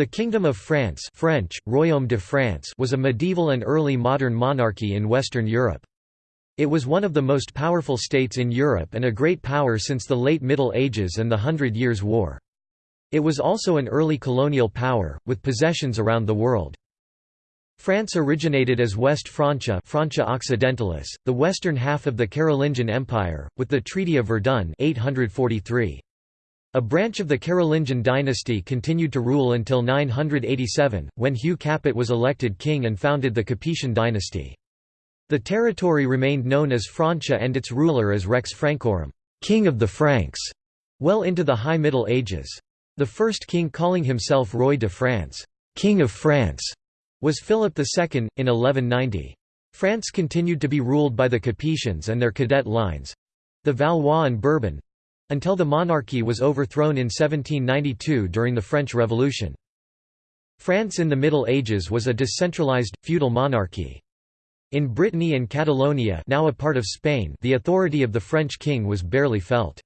The Kingdom of France French, Royaume de France was a medieval and early modern monarchy in Western Europe. It was one of the most powerful states in Europe and a great power since the late Middle Ages and the Hundred Years' War. It was also an early colonial power, with possessions around the world. France originated as West Francia Francia Occidentalis, the western half of the Carolingian Empire, with the Treaty of Verdun 843. A branch of the Carolingian dynasty continued to rule until 987, when Hugh Capet was elected king and founded the Capetian dynasty. The territory remained known as Francia and its ruler as Rex Francorum king of the Franks", well into the High Middle Ages. The first king calling himself Roi de France king of France", was Philip II, in 1190. France continued to be ruled by the Capetians and their cadet lines—the Valois and Bourbon—until the monarchy was overthrown in 1792 during the French Revolution. France in the Middle Ages was a decentralized, feudal monarchy. In Brittany and Catalonia now a part of Spain the authority of the French king was barely felt.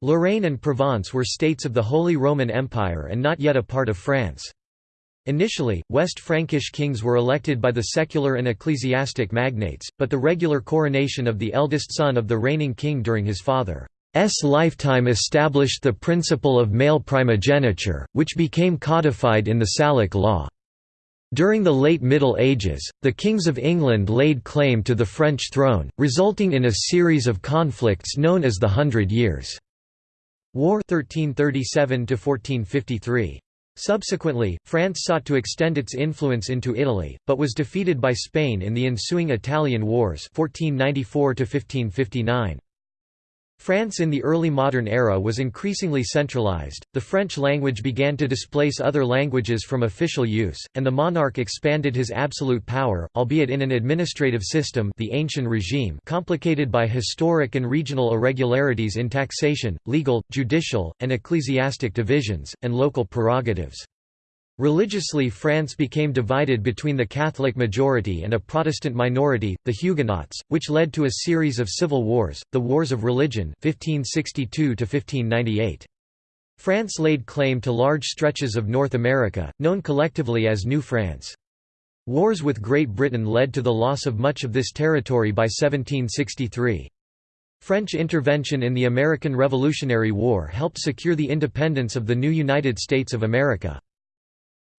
Lorraine and Provence were states of the Holy Roman Empire and not yet a part of France. Initially, West Frankish kings were elected by the secular and ecclesiastic magnates, but the regular coronation of the eldest son of the reigning king during his father's lifetime established the principle of male primogeniture, which became codified in the Salic law. During the late Middle Ages, the kings of England laid claim to the French throne, resulting in a series of conflicts known as the Hundred Years' War 1337 -1453. Subsequently, France sought to extend its influence into Italy, but was defeated by Spain in the ensuing Italian Wars 1494 -1559. France in the early modern era was increasingly centralized, the French language began to displace other languages from official use, and the monarch expanded his absolute power, albeit in an administrative system the Ancien Regime complicated by historic and regional irregularities in taxation, legal, judicial, and ecclesiastic divisions, and local prerogatives. Religiously France became divided between the Catholic majority and a Protestant minority, the Huguenots, which led to a series of civil wars, the Wars of Religion 1562 -1598. France laid claim to large stretches of North America, known collectively as New France. Wars with Great Britain led to the loss of much of this territory by 1763. French intervention in the American Revolutionary War helped secure the independence of the new United States of America.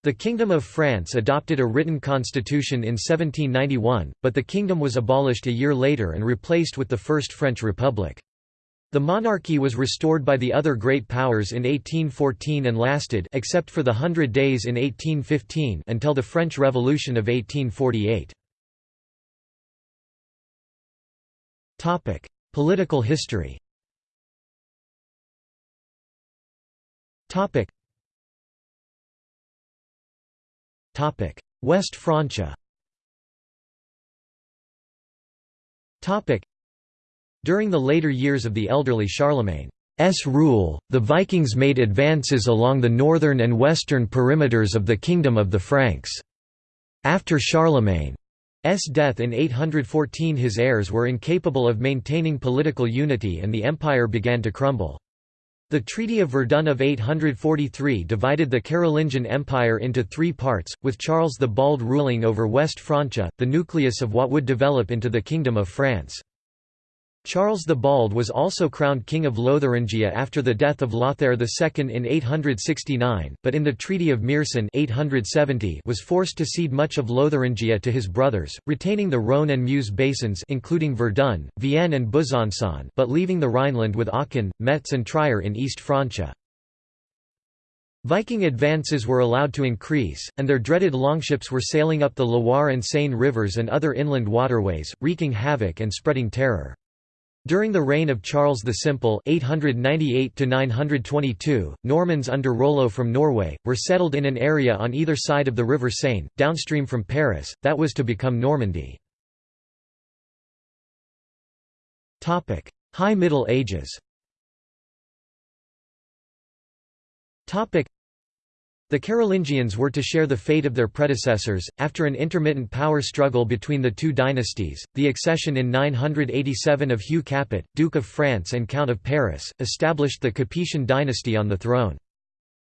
The Kingdom of France adopted a written constitution in 1791, but the kingdom was abolished a year later and replaced with the First French Republic. The monarchy was restored by the other great powers in 1814 and lasted except for the Hundred Days in 1815 until the French Revolution of 1848. Political history West Francia During the later years of the elderly Charlemagne's rule, the Vikings made advances along the northern and western perimeters of the Kingdom of the Franks. After Charlemagne's death in 814 his heirs were incapable of maintaining political unity and the empire began to crumble. The Treaty of Verdun of 843 divided the Carolingian Empire into three parts, with Charles the Bald ruling over West Francia, the nucleus of what would develop into the Kingdom of France. Charles the Bald was also crowned King of Lotharingia after the death of Lothair II in 869, but in the Treaty of Meersen 870 was forced to cede much of Lotharingia to his brothers, retaining the Rhône and Meuse basins including Verdun, Vienne and Besançon but leaving the Rhineland with Aachen, Metz and Trier in East Francia. Viking advances were allowed to increase, and their dreaded longships were sailing up the Loire and Seine rivers and other inland waterways, wreaking havoc and spreading terror. During the reign of Charles the Simple 898 Normans under Rollo from Norway, were settled in an area on either side of the River Seine, downstream from Paris, that was to become Normandy. High Middle Ages the Carolingians were to share the fate of their predecessors. After an intermittent power struggle between the two dynasties, the accession in 987 of Hugh Capet, Duke of France and Count of Paris, established the Capetian dynasty on the throne.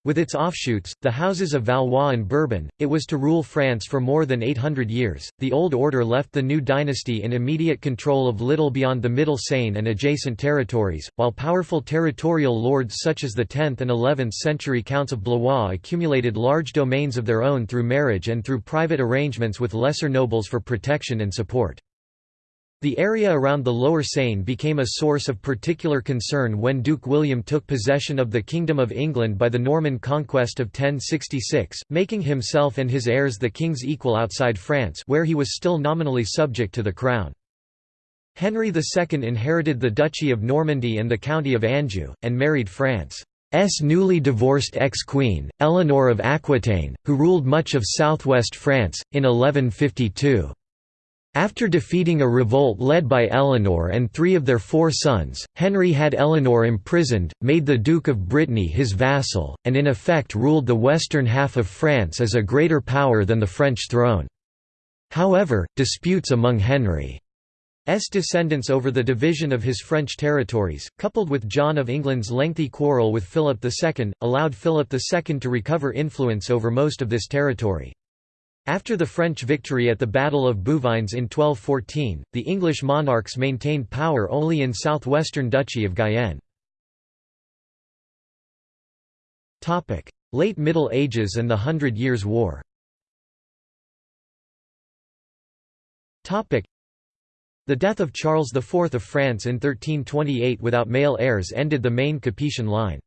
With its offshoots, the houses of Valois and Bourbon, it was to rule France for more than 800 years. The old order left the new dynasty in immediate control of little beyond the Middle Seine and adjacent territories, while powerful territorial lords such as the 10th and 11th century counts of Blois accumulated large domains of their own through marriage and through private arrangements with lesser nobles for protection and support. The area around the Lower Seine became a source of particular concern when Duke William took possession of the Kingdom of England by the Norman conquest of 1066, making himself and his heirs the king's equal outside France where he was still nominally subject to the crown. Henry II inherited the Duchy of Normandy and the County of Anjou, and married France's newly divorced ex-queen, Eleanor of Aquitaine, who ruled much of southwest France, in 1152. After defeating a revolt led by Eleanor and three of their four sons, Henry had Eleanor imprisoned, made the Duke of Brittany his vassal, and in effect ruled the western half of France as a greater power than the French throne. However, disputes among Henry's descendants over the division of his French territories, coupled with John of England's lengthy quarrel with Philip II, allowed Philip II to recover influence over most of this territory. After the French victory at the Battle of Bouvines in 1214, the English monarchs maintained power only in southwestern Duchy of Guyenne. Late Middle Ages and the Hundred Years' War the death of Charles IV of France in 1328 without male heirs ended the main Capetian line.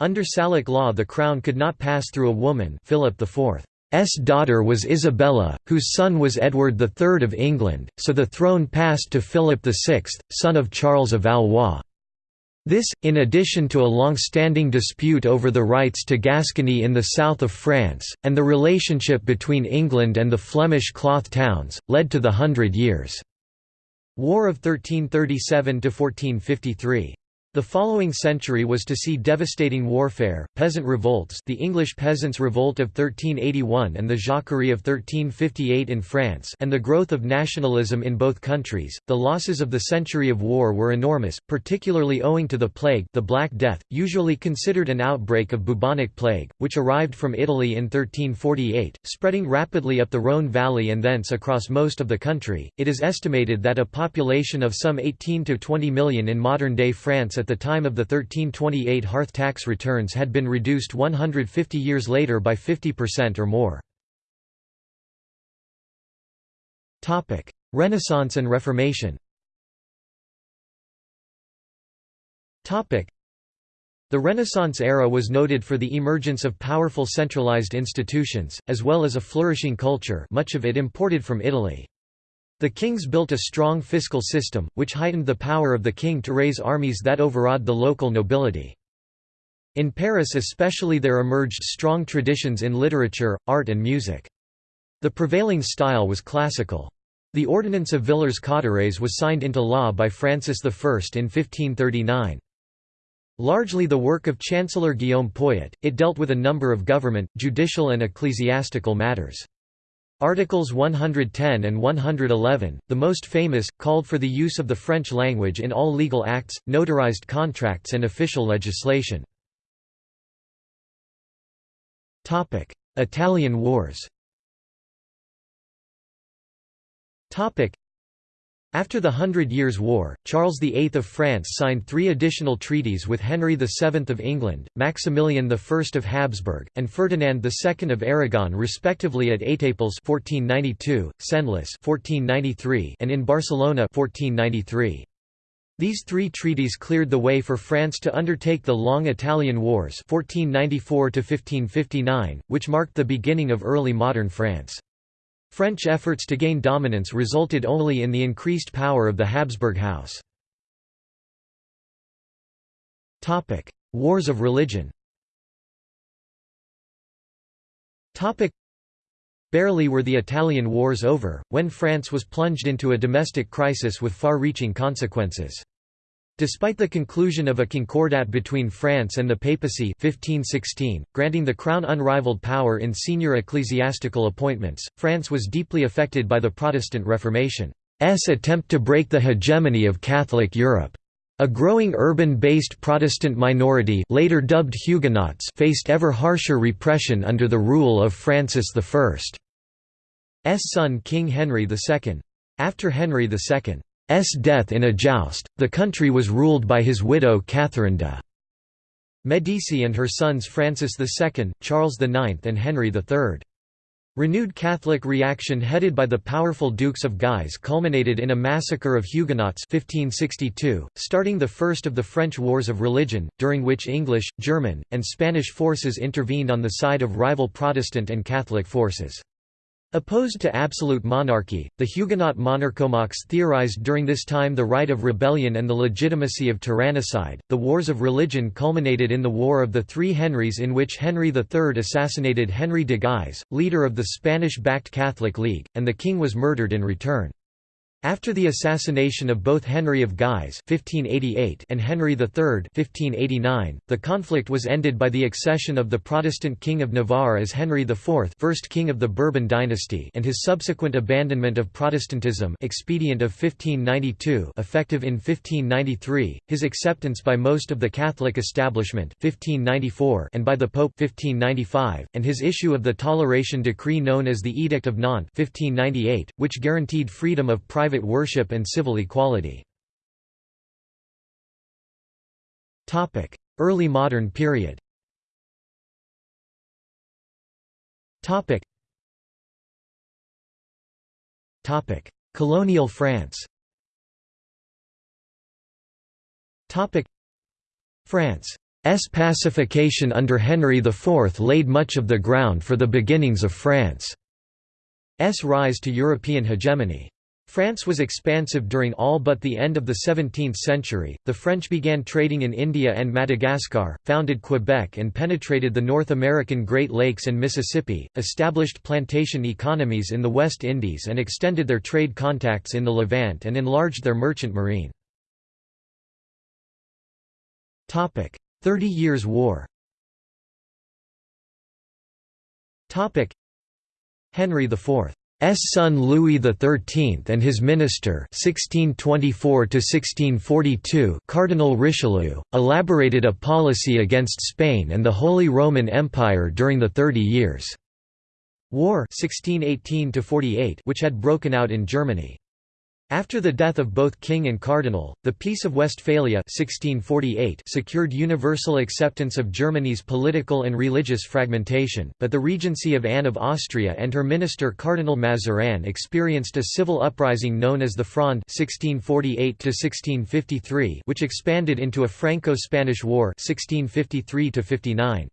Under Salic law the crown could not pass through a woman Philip IV. S daughter was Isabella, whose son was Edward III of England, so the throne passed to Philip VI, son of Charles of Valois. This, in addition to a long-standing dispute over the rights to Gascony in the south of France, and the relationship between England and the Flemish cloth towns, led to the Hundred Years' War of 1337–1453. The following century was to see devastating warfare, peasant revolts the English Peasants' Revolt of 1381 and the Jacquerie of 1358 in France and the growth of nationalism in both countries. The losses of the century of war were enormous, particularly owing to the plague the Black Death, usually considered an outbreak of bubonic plague, which arrived from Italy in 1348, spreading rapidly up the Rhône valley and thence across most of the country. It is estimated that a population of some 18 to 20 million in modern-day France at the time of the 1328 hearth tax returns had been reduced 150 years later by 50% or more. Renaissance and Reformation the Renaissance era was noted for the emergence of powerful centralized institutions, as well as a flourishing culture much of it imported from Italy. The kings built a strong fiscal system, which heightened the power of the king to raise armies that overawed the local nobility. In Paris especially there emerged strong traditions in literature, art and music. The prevailing style was classical. The Ordinance of Villers-Cotterêts was signed into law by Francis I in 1539. Largely the work of Chancellor Guillaume Poyet, it dealt with a number of government, judicial and ecclesiastical matters. Articles 110 and 111, the most famous, called for the use of the French language in all legal acts, notarized contracts and official legislation. Italian Wars after the Hundred Years' War, Charles VIII of France signed three additional treaties with Henry VII of England, Maximilian I of Habsburg, and Ferdinand II of Aragon respectively at Étaples 1492, Senlis 1493, and in Barcelona 1493. These three treaties cleared the way for France to undertake the long Italian Wars 1494 which marked the beginning of early modern France. French efforts to gain dominance resulted only in the increased power of the Habsburg House. Wars of religion Barely were the Italian wars over, when France was plunged into a domestic crisis with far-reaching consequences. Despite the conclusion of a concordat between France and the papacy 1516, granting the crown unrivaled power in senior ecclesiastical appointments, France was deeply affected by the Protestant Reformation's attempt to break the hegemony of Catholic Europe. A growing urban-based Protestant minority later dubbed Huguenots faced ever harsher repression under the rule of Francis I's son King Henry II. After Henry II's death in a joust, the country was ruled by his widow Catherine de' Medici and her sons Francis II, Charles IX and Henry III. Renewed Catholic reaction headed by the powerful Dukes of Guise culminated in a massacre of Huguenots 1562, starting the first of the French Wars of Religion, during which English, German, and Spanish forces intervened on the side of rival Protestant and Catholic forces. Opposed to absolute monarchy, the Huguenot monarchomachs theorized during this time the right of rebellion and the legitimacy of tyrannicide. The wars of religion culminated in the War of the Three Henrys, in which Henry III assassinated Henry de Guise, leader of the Spanish backed Catholic League, and the king was murdered in return. After the assassination of both Henry of Guise (1588) and Henry III (1589), the conflict was ended by the accession of the Protestant King of Navarre as Henry IV, first king of the Bourbon dynasty, and his subsequent abandonment of Protestantism, expedient of 1592, effective in 1593, his acceptance by most of the Catholic establishment (1594) and by the Pope (1595), and his issue of the toleration decree known as the Edict of Nantes (1598), which guaranteed freedom of private private worship and civil equality. Early modern period. Topic: Colonial France. France's pacification under Henry IV laid much of the ground for the beginnings of France's rise to European hegemony. France was expansive during all but the end of the 17th century. The French began trading in India and Madagascar, founded Quebec and penetrated the North American Great Lakes and Mississippi, established plantation economies in the West Indies and extended their trade contacts in the Levant and enlarged their merchant marine. Topic: Thirty Years' War Topic: Henry IV son Louis XIII and his minister 1624 Cardinal Richelieu, elaborated a policy against Spain and the Holy Roman Empire during the Thirty Years' War 1618 which had broken out in Germany. After the death of both king and cardinal, the Peace of Westphalia 1648 secured universal acceptance of Germany's political and religious fragmentation, but the regency of Anne of Austria and her minister Cardinal Mazarin experienced a civil uprising known as the Fronde 1648 which expanded into a Franco-Spanish War 1653 -59.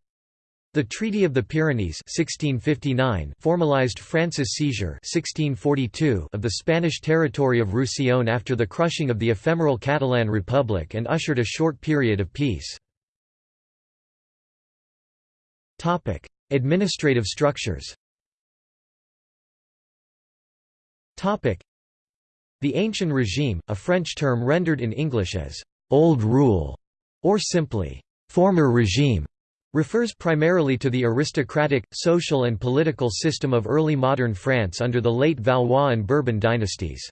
The Treaty of the Pyrenees 1659 formalized France's seizure 1642 of the Spanish territory of Roussillon after the crushing of the ephemeral Catalan Republic and ushered a short period of peace. Topic: Administrative structures Topic: The Ancien Regime, a French term rendered in English as «old rule» or simply «former regime», refers primarily to the aristocratic, social and political system of early modern France under the late Valois and Bourbon dynasties.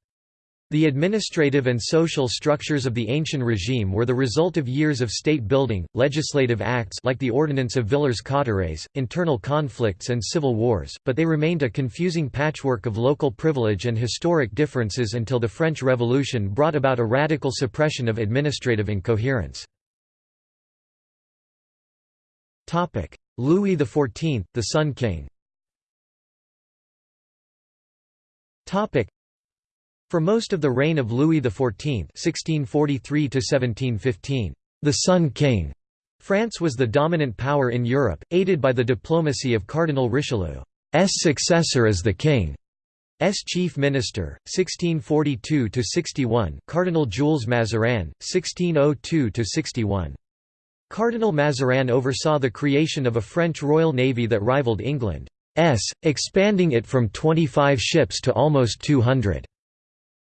The administrative and social structures of the Ancien Regime were the result of years of state building, legislative acts like the Ordinance of Villers-Cotterêts, internal conflicts and civil wars, but they remained a confusing patchwork of local privilege and historic differences until the French Revolution brought about a radical suppression of administrative incoherence. Louis XIV, the Sun King For most of the reign of Louis XIV (1643–1715), the Sun King, France was the dominant power in Europe, aided by the diplomacy of Cardinal Richelieu's successor as the King. S. chief minister, 1642–61 Cardinal Jules Mazarin, 1602–61. Cardinal Mazarin oversaw the creation of a French Royal Navy that rivaled England's, expanding it from 25 ships to almost 200.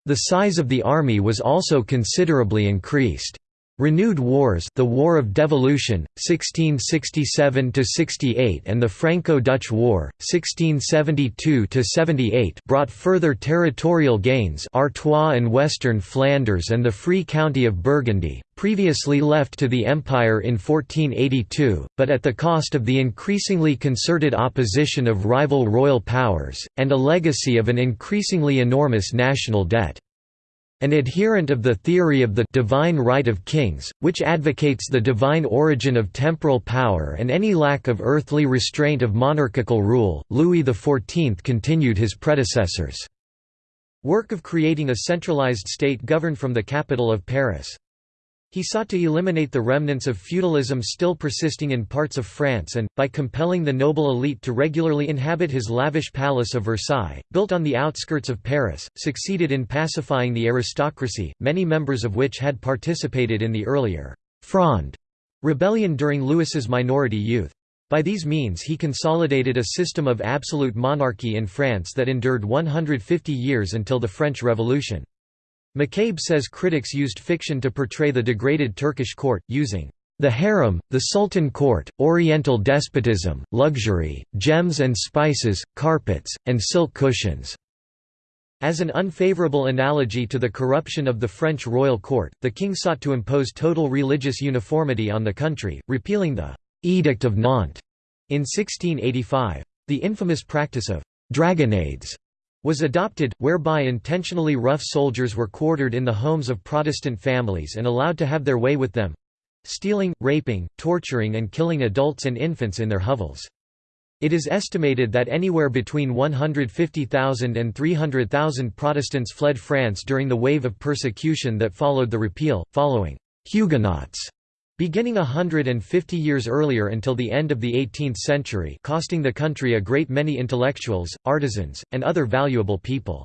The size of the army was also considerably increased. Renewed wars the War of Devolution, 1667–68 and the Franco-Dutch War, 1672–78 brought further territorial gains Artois and Western Flanders and the Free County of Burgundy, previously left to the Empire in 1482, but at the cost of the increasingly concerted opposition of rival royal powers, and a legacy of an increasingly enormous national debt. An adherent of the theory of the divine right of kings, which advocates the divine origin of temporal power and any lack of earthly restraint of monarchical rule, Louis XIV continued his predecessors' work of creating a centralized state governed from the capital of Paris. He sought to eliminate the remnants of feudalism still persisting in parts of France and, by compelling the noble elite to regularly inhabit his lavish palace of Versailles, built on the outskirts of Paris, succeeded in pacifying the aristocracy, many members of which had participated in the earlier Fronde rebellion during Louis's minority youth. By these means he consolidated a system of absolute monarchy in France that endured 150 years until the French Revolution. McCabe says critics used fiction to portray the degraded Turkish court, using the harem, the sultan court, oriental despotism, luxury, gems and spices, carpets, and silk cushions. As an unfavorable analogy to the corruption of the French royal court, the king sought to impose total religious uniformity on the country, repealing the «Edict of Nantes» in 1685. The infamous practice of «dragonnades» was adopted, whereby intentionally rough soldiers were quartered in the homes of Protestant families and allowed to have their way with them—stealing, raping, torturing and killing adults and infants in their hovels. It is estimated that anywhere between 150,000 and 300,000 Protestants fled France during the wave of persecution that followed the repeal, following «Huguenots» Beginning hundred and fifty years earlier until the end of the 18th century costing the country a great many intellectuals, artisans, and other valuable people.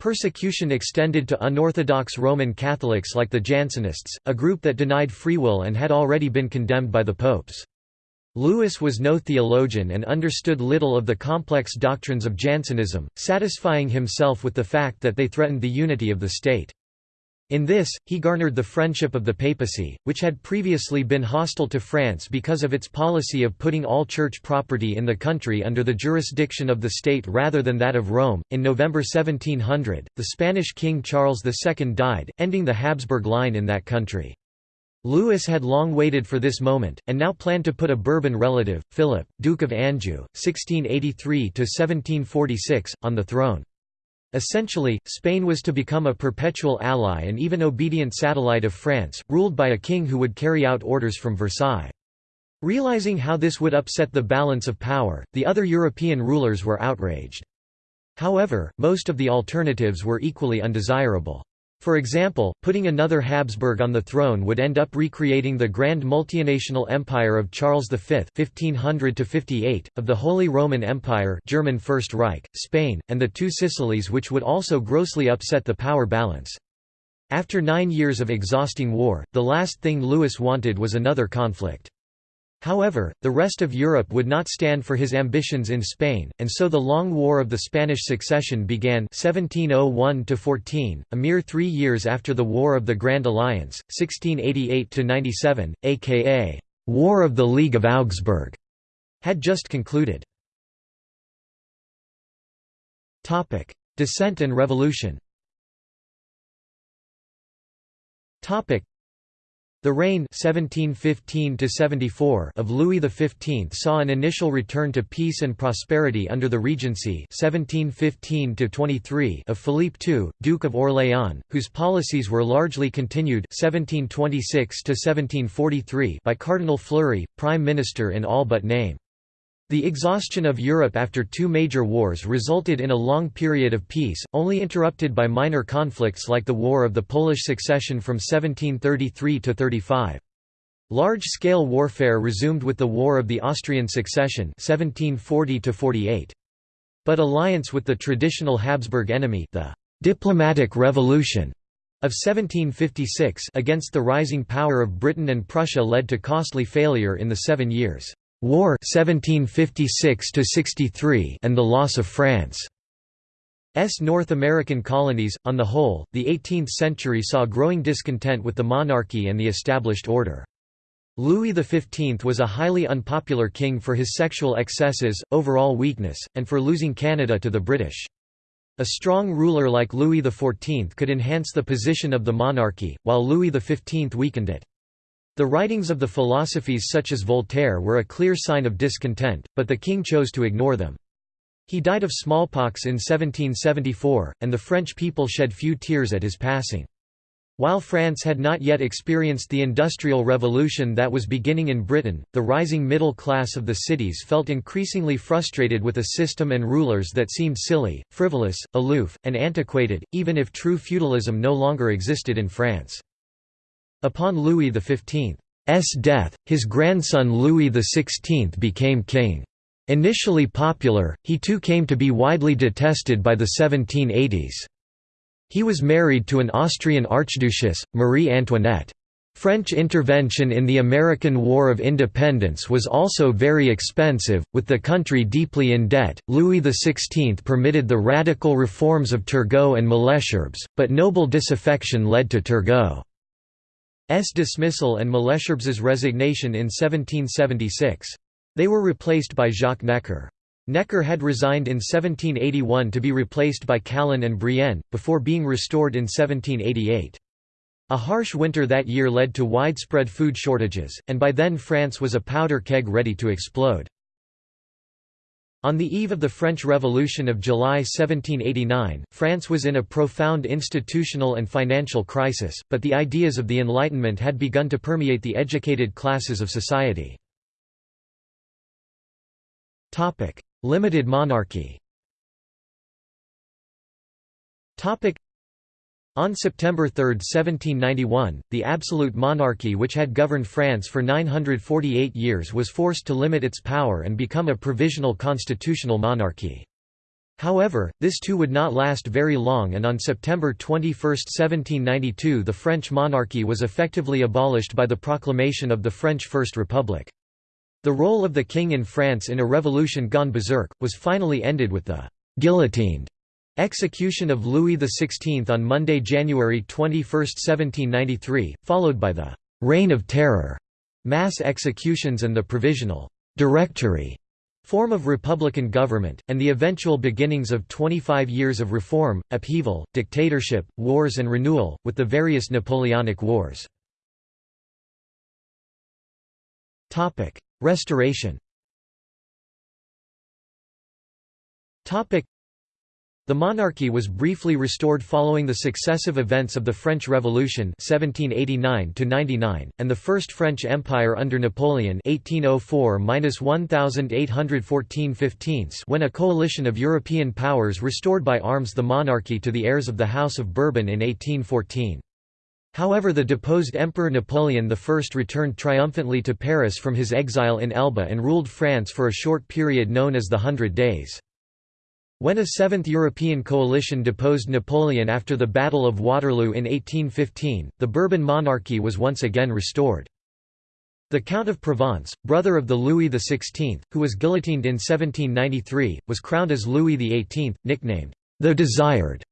Persecution extended to unorthodox Roman Catholics like the Jansenists, a group that denied free will and had already been condemned by the popes. Louis was no theologian and understood little of the complex doctrines of Jansenism, satisfying himself with the fact that they threatened the unity of the state. In this, he garnered the friendship of the papacy, which had previously been hostile to France because of its policy of putting all church property in the country under the jurisdiction of the state rather than that of Rome. In November 1700, the Spanish King Charles II died, ending the Habsburg line in that country. Louis had long waited for this moment, and now planned to put a Bourbon relative, Philip, Duke of Anjou, 1683–1746, on the throne. Essentially, Spain was to become a perpetual ally and even obedient satellite of France, ruled by a king who would carry out orders from Versailles. Realizing how this would upset the balance of power, the other European rulers were outraged. However, most of the alternatives were equally undesirable. For example, putting another Habsburg on the throne would end up recreating the grand multinational empire of Charles V (1500–58), of the Holy Roman Empire (German First Reich), Spain, and the Two Sicilies, which would also grossly upset the power balance. After nine years of exhausting war, the last thing Louis wanted was another conflict. However, the rest of Europe would not stand for his ambitions in Spain, and so the Long War of the Spanish Succession began 1701–14, a mere three years after the War of the Grand Alliance, 1688–97, aka «War of the League of Augsburg», had just concluded. Descent and revolution the reign 1715 of Louis XV saw an initial return to peace and prosperity under the regency 1715 of Philippe II, Duke of Orléans, whose policies were largely continued 1726 by Cardinal Fleury, Prime Minister in all but name. The exhaustion of Europe after two major wars resulted in a long period of peace, only interrupted by minor conflicts like the War of the Polish Succession from 1733 to 35. Large-scale warfare resumed with the War of the Austrian Succession 1740 -48. But alliance with the traditional Habsburg enemy the «diplomatic revolution» of 1756 against the rising power of Britain and Prussia led to costly failure in the Seven Years' War 1756 63 and the loss of France. S North American colonies. On the whole, the 18th century saw growing discontent with the monarchy and the established order. Louis XV was a highly unpopular king for his sexual excesses, overall weakness, and for losing Canada to the British. A strong ruler like Louis XIV could enhance the position of the monarchy, while Louis XV weakened it. The writings of the philosophes such as Voltaire were a clear sign of discontent, but the king chose to ignore them. He died of smallpox in 1774, and the French people shed few tears at his passing. While France had not yet experienced the Industrial Revolution that was beginning in Britain, the rising middle class of the cities felt increasingly frustrated with a system and rulers that seemed silly, frivolous, aloof, and antiquated, even if true feudalism no longer existed in France. Upon Louis XV's death, his grandson Louis XVI became king. Initially popular, he too came to be widely detested by the 1780s. He was married to an Austrian archduchess, Marie Antoinette. French intervention in the American War of Independence was also very expensive, with the country deeply in debt. Louis XVI permitted the radical reforms of Turgot and Malesherbes, but noble disaffection led to Turgot's dismissal and Malesherbes's resignation in 1776. They were replaced by Jacques Necker. Necker had resigned in 1781 to be replaced by Calonne and Brienne, before being restored in 1788. A harsh winter that year led to widespread food shortages, and by then France was a powder keg ready to explode. On the eve of the French Revolution of July 1789, France was in a profound institutional and financial crisis, but the ideas of the Enlightenment had begun to permeate the educated classes of society. Limited monarchy on September 3, 1791, the absolute monarchy which had governed France for 948 years was forced to limit its power and become a provisional constitutional monarchy. However, this too would not last very long and on September 21, 1792 the French monarchy was effectively abolished by the proclamation of the French First Republic. The role of the king in France in a revolution gone berserk, was finally ended with the «guillotined» execution of Louis XVI on Monday, January 21, 1793, followed by the «Reign of Terror» mass executions and the provisional «directory» form of republican government, and the eventual beginnings of 25 years of reform, upheaval, dictatorship, wars and renewal, with the various Napoleonic Wars. Restoration the monarchy was briefly restored following the successive events of the French Revolution 1789 and the First French Empire under Napoleon 1804 when a coalition of European powers restored by arms the monarchy to the heirs of the House of Bourbon in 1814. However the deposed Emperor Napoleon I returned triumphantly to Paris from his exile in Elba and ruled France for a short period known as the Hundred Days. When a Seventh European coalition deposed Napoleon after the Battle of Waterloo in 1815, the Bourbon monarchy was once again restored. The Count of Provence, brother of the Louis XVI, who was guillotined in 1793, was crowned as Louis XVIII, nicknamed, the Desired.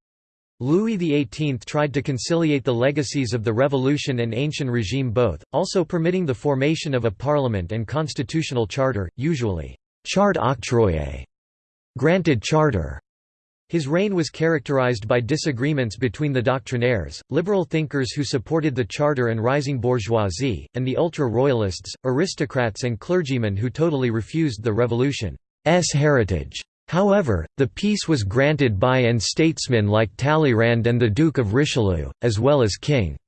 Louis XVIII tried to conciliate the legacies of the Revolution and Ancien Regime both, also permitting the formation of a parliament and constitutional charter, usually charte octroyée, granted charter. His reign was characterized by disagreements between the doctrinaires, liberal thinkers who supported the charter and rising bourgeoisie, and the ultra-royalists, aristocrats and clergymen who totally refused the revolution's heritage. However, the peace was granted by and statesmen like Talleyrand and the Duke of Richelieu, as well as King's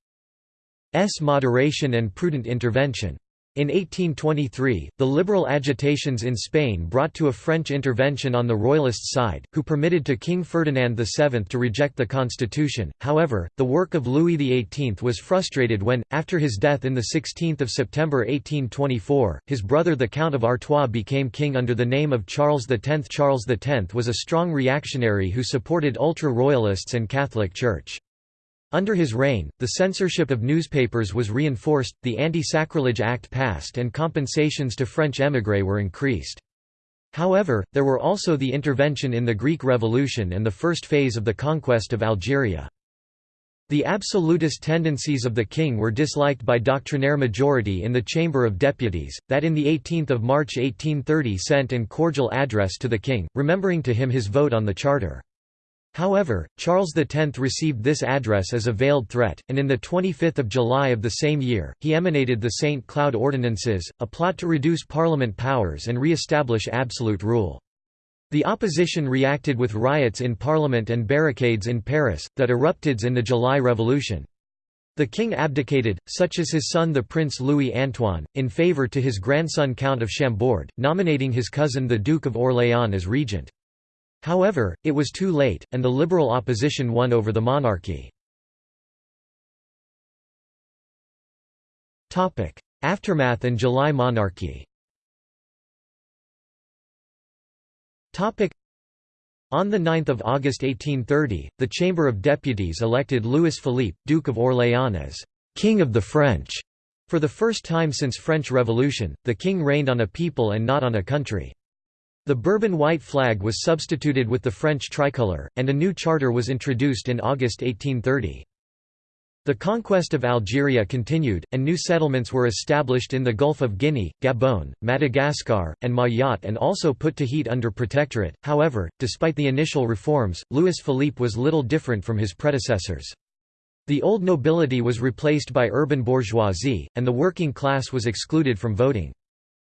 moderation and prudent intervention. In 1823, the liberal agitations in Spain brought to a French intervention on the royalist side, who permitted to King Ferdinand VII to reject the constitution. However, the work of Louis XVIII was frustrated when, after his death in 16 September 1824, his brother the Count of Artois became king under the name of Charles X. Charles X was a strong reactionary who supported ultra-royalists and Catholic Church. Under his reign, the censorship of newspapers was reinforced, the Anti-Sacrilege Act passed and compensations to French émigrés were increased. However, there were also the intervention in the Greek Revolution and the first phase of the conquest of Algeria. The absolutist tendencies of the king were disliked by doctrinaire majority in the Chamber of Deputies, that in 18 March 1830 sent an cordial address to the king, remembering to him his vote on the charter. However, Charles X received this address as a veiled threat, and in the 25 July of the same year, he emanated the St. Cloud Ordinances, a plot to reduce parliament powers and re-establish absolute rule. The opposition reacted with riots in parliament and barricades in Paris, that erupted in the July Revolution. The king abdicated, such as his son the Prince Louis Antoine, in favour to his grandson Count of Chambord, nominating his cousin the Duke of Orléans as regent. However, it was too late, and the liberal opposition won over the monarchy. Aftermath and July monarchy on 9 August 1830, the Chamber of Deputies elected Louis Philippe, Duke of Orléans as «King of the French». For the first time since French Revolution, the king reigned on a people and not on a country. The Bourbon white flag was substituted with the French tricolour, and a new charter was introduced in August 1830. The conquest of Algeria continued, and new settlements were established in the Gulf of Guinea, Gabon, Madagascar, and Mayotte and also put Tahiti under protectorate. However, despite the initial reforms, Louis Philippe was little different from his predecessors. The old nobility was replaced by urban bourgeoisie, and the working class was excluded from voting.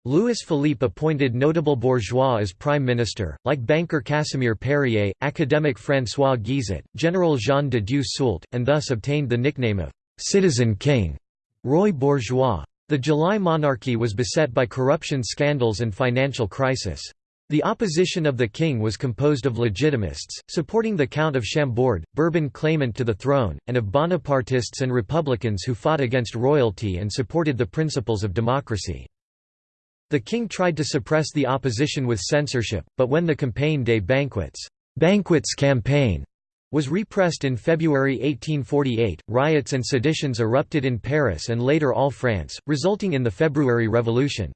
Louis Philippe appointed notable bourgeois as prime minister, like banker Casimir Perier, academic François Guizot, General Jean de Dieu Soult, and thus obtained the nickname of «citizen king» Roi Bourgeois. The July monarchy was beset by corruption scandals and financial crisis. The opposition of the king was composed of legitimists, supporting the Count of Chambord, Bourbon claimant to the throne, and of Bonapartists and republicans who fought against royalty and supported the principles of democracy. The king tried to suppress the opposition with censorship, but when the Campagne des Banquets Banquets campaign was repressed in February 1848, riots and seditions erupted in Paris and later all France, resulting in the February Revolution.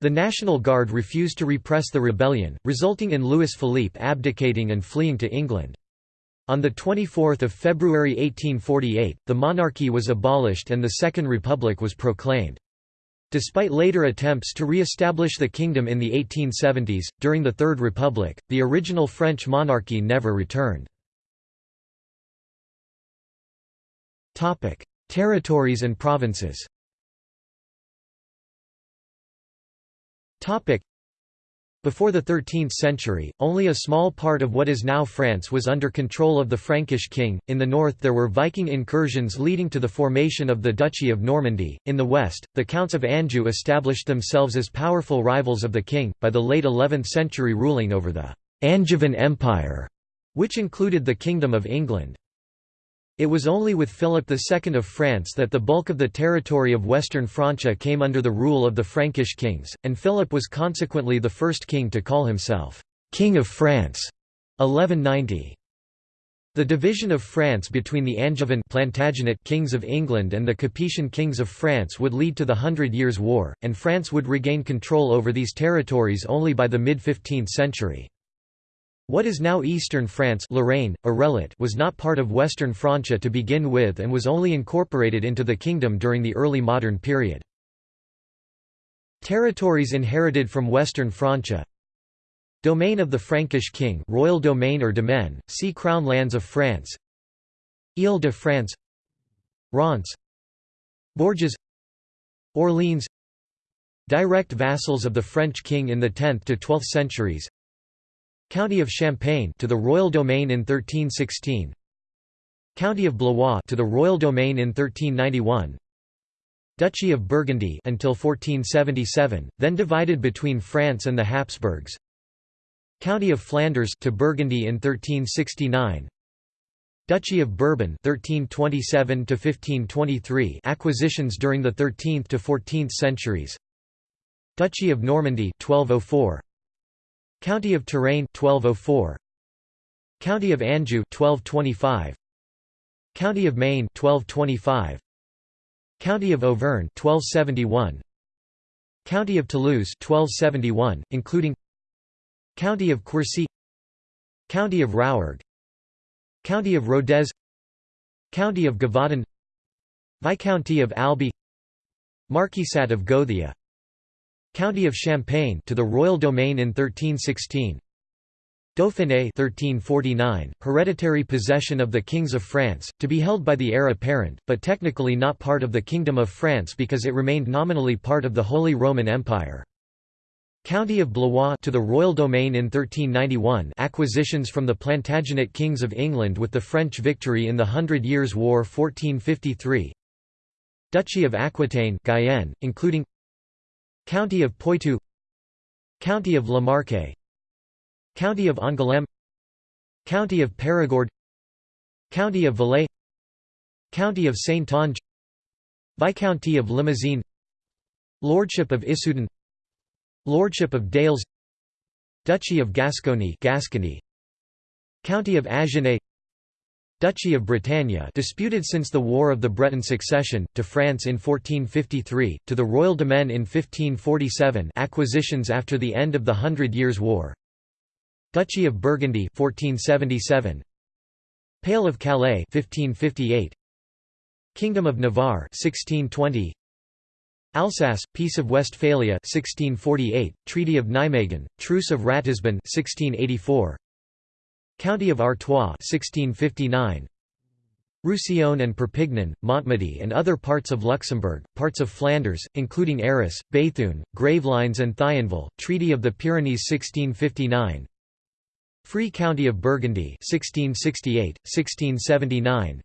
The National Guard refused to repress the rebellion, resulting in Louis Philippe abdicating and fleeing to England. On 24 February 1848, the monarchy was abolished and the Second Republic was proclaimed. Despite later attempts to re-establish the kingdom in the 1870s, during the Third Republic, the original French monarchy never returned. Territories and provinces before the 13th century, only a small part of what is now France was under control of the Frankish king. In the north, there were Viking incursions leading to the formation of the Duchy of Normandy. In the west, the Counts of Anjou established themselves as powerful rivals of the king, by the late 11th century ruling over the Angevin Empire, which included the Kingdom of England. It was only with Philip II of France that the bulk of the territory of Western Francia came under the rule of the Frankish kings, and Philip was consequently the first king to call himself, "'King of France' 1190. The division of France between the Angevin Plantagenet kings of England and the Capetian kings of France would lead to the Hundred Years' War, and France would regain control over these territories only by the mid-15th century. What is now eastern France Lorraine, was not part of Western Francia to begin with and was only incorporated into the kingdom during the early modern period. Territories inherited from Western Francia. Domain of the Frankish king royal domain or domaine, see Crown lands of France. Ile-de-France Reims. Bourges. Orleans. Direct vassals of the French king in the 10th to 12th centuries County of Champagne to the royal domain in 1316 County of Blois to the royal domain in 1391 Duchy of Burgundy until 1477 then divided between France and the Habsburgs. County of Flanders to Burgundy in 1369 Duchy of Bourbon 1327 to 1523 acquisitions during the 13th to 14th centuries. Duchy of Normandy 1204 County of Touraine 1204 County of Anjou 1225 County of Maine 1225 County of Auvergne 1271 County of Toulouse 1271 including County of Quercy County of Rouergue County of Rodez County of Gévaudan Viscounty of Albi Marquisate of Gothia County of Champagne to the royal domain in 1316 Dauphiné 1349, hereditary possession of the kings of France, to be held by the heir apparent, but technically not part of the Kingdom of France because it remained nominally part of the Holy Roman Empire. County of Blois to the royal domain in 1391 acquisitions from the Plantagenet kings of England with the French victory in the Hundred Years' War 1453 Duchy of Aquitaine Guyenne, including County of Poitou County of La Marche County of Angoulême County of Périgord County of Valais County of Saintonge Viscounty of Limousin Lordship of Issoudun Lordship of Déols Duchy of Gascony Gascony County of Agenais Duchy of Bretagne disputed since the War of the Breton Succession, to France in 1453, to the Royal Domaine in 1547 acquisitions after the end of the Hundred Years' War. Duchy of Burgundy 1477 Pale of Calais 1558 Kingdom of Navarre 1620 Alsace, Peace of Westphalia 1648, Treaty of Nijmegen, Truce of Ratisbon 1684, County of Artois 1659, Roussillon and Perpignan, Montmedy and other parts of Luxembourg, parts of Flanders, including Arras, Béthune, Gravelines and Thionville, Treaty of the Pyrenees 1659, Free County of Burgundy 1668, 1679,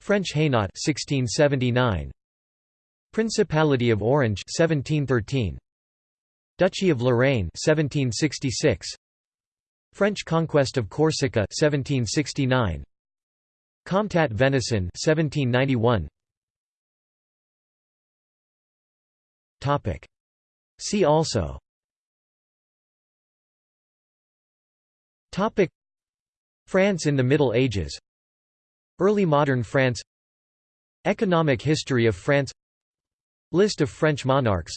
French Hainaut 1679, Principality of Orange 1713 Duchy of Lorraine 1766 French conquest of Corsica 1769 Comtat Venaissin 1791 Topic. See also. Topic. France in the Middle Ages. Early modern France. Economic history of France. List of French monarchs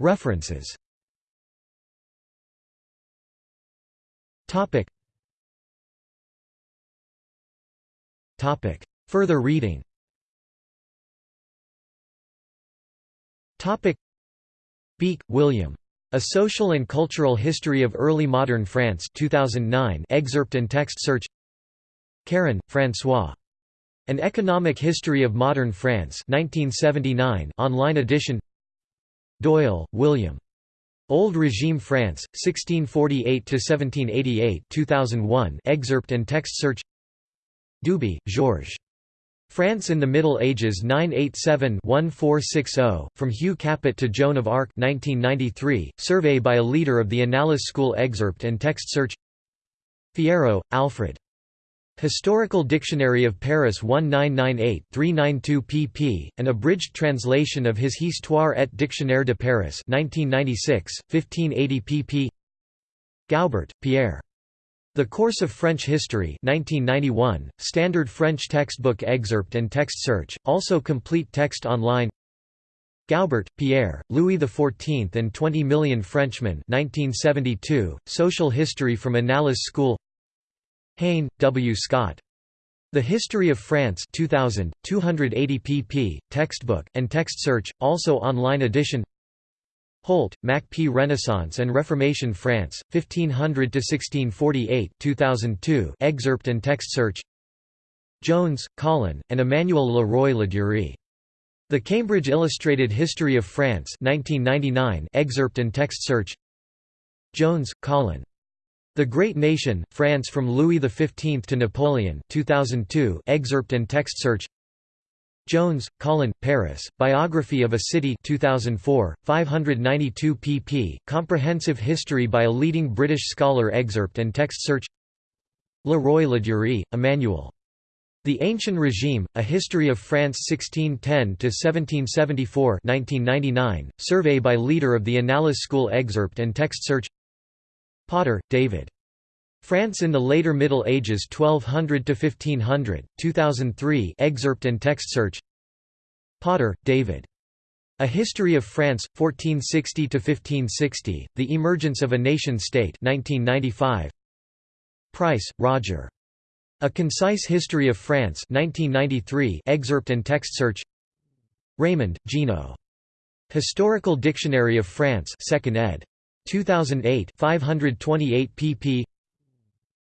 References. Further reading. Beik, William. A Social and Cultural History of Early Modern France 2009 excerpt and text search. Caron, François. An Economic History of Modern France 1979 online edition Doyle, William. Old Regime France, 1648–1788 2001 excerpt and text search Duby, Georges. France in the Middle Ages 987-1460, From Hugh Capet to Joan of Arc 1993, survey by a leader of the Annales School excerpt and text search Fierro, Alfred. Historical Dictionary of Paris 1998-392 pp. An abridged translation of his Histoire et Dictionnaire de Paris 1996, 1580 pp. Goubert, Pierre. The Course of French History 1991, Standard French textbook excerpt and text search, also complete text online Goubert, Pierre, Louis XIV and Twenty Million Frenchmen 1972, Social History from Annales School Haine, W. Scott. The History of France 2000, 280 pp. textbook, and text search, also online edition Holt, Mack P. Renaissance and Reformation France, 1500–1648 2002 excerpt and text search Jones, Colin, and Emmanuel Leroy-Ladurie. The Cambridge Illustrated History of France 1999 excerpt and text search Jones, Colin. The Great Nation, France from Louis XV to Napoleon 2002 excerpt and text search Jones, Colin, Paris, Biography of a City 2004, 592 pp. Comprehensive History by a Leading British Scholar excerpt and text search Leroy-Ladurie, Emmanuel. The Ancient Regime, A History of France 1610–1774 1999, survey by leader of the Annales School excerpt and text search Potter, David. France in the Later Middle Ages 1200 to 1500, 2003 excerpt and text search Potter, David. A History of France, 1460–1560, The Emergence of a Nation-State 1995. Price, Roger. A Concise History of France 1993 excerpt and text search Raymond, Gino. Historical Dictionary of France 2nd ed. 2008 528 pp.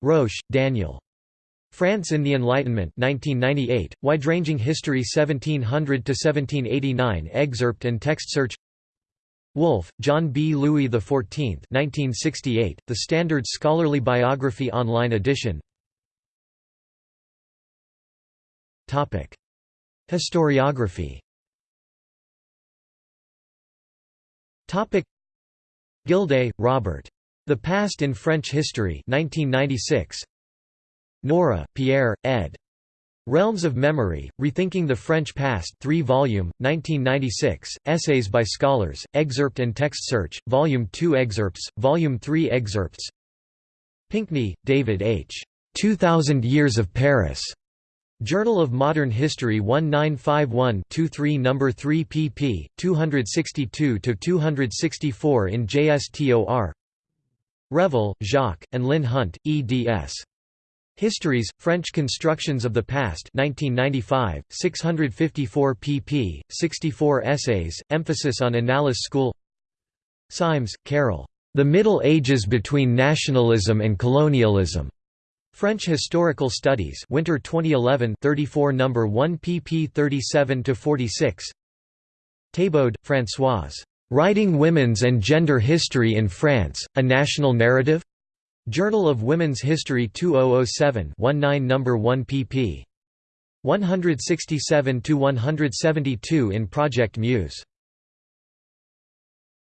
Roche, Daniel. France in the Enlightenment 1998, Wide-ranging History 1700–1789 excerpt and text search Wolf, John B. Louis XIV 1968, The Standard Scholarly Biography Online edition Historiography Gildea, Robert. The Past in French History 1996. Nora, Pierre, ed. Realms of Memory, Rethinking the French Past 3 volume, 1996, Essays by Scholars, Excerpt and Text Search, Volume 2 Excerpts, Volume 3 Excerpts Pinkney, David H. 2000 Years of Paris. Journal of Modern History 1951-23 No. 3 pp. 262–264 in JSTOR Revel, Jacques, and Lynn Hunt, eds. Histories, French Constructions of the Past 1995, 654 pp., 64 essays, emphasis on Annales School Symes, Carol. The Middle Ages Between Nationalism and Colonialism. French Historical Studies Winter 2011 34 No. 1 pp 37–46 Thébaud, Françoise. "'Writing Women's and Gender History in France, A National Narrative?' Journal of Women's History 2007 19 No. 1 pp. 167–172 in Project Muse